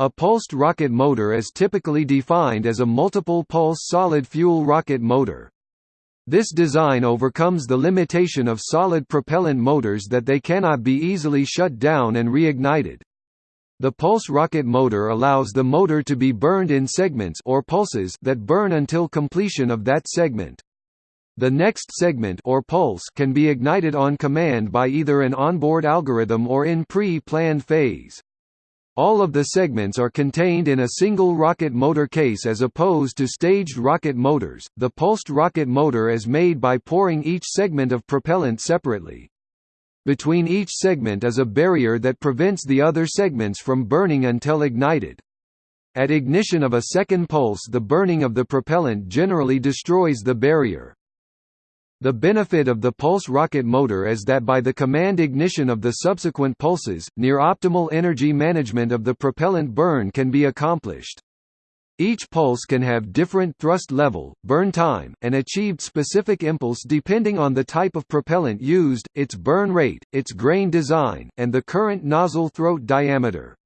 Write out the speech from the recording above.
A pulsed rocket motor is typically defined as a multiple-pulse solid-fuel rocket motor. This design overcomes the limitation of solid propellant motors that they cannot be easily shut down and reignited. The pulse rocket motor allows the motor to be burned in segments or pulses that burn until completion of that segment. The next segment or pulse can be ignited on command by either an onboard algorithm or in pre-planned phase. All of the segments are contained in a single rocket motor case as opposed to staged rocket motors. The pulsed rocket motor is made by pouring each segment of propellant separately. Between each segment is a barrier that prevents the other segments from burning until ignited. At ignition of a second pulse the burning of the propellant generally destroys the barrier. The benefit of the pulse rocket motor is that by the command ignition of the subsequent pulses, near optimal energy management of the propellant burn can be accomplished. Each pulse can have different thrust level, burn time, and achieved specific impulse depending on the type of propellant used, its burn rate, its grain design, and the current nozzle throat diameter.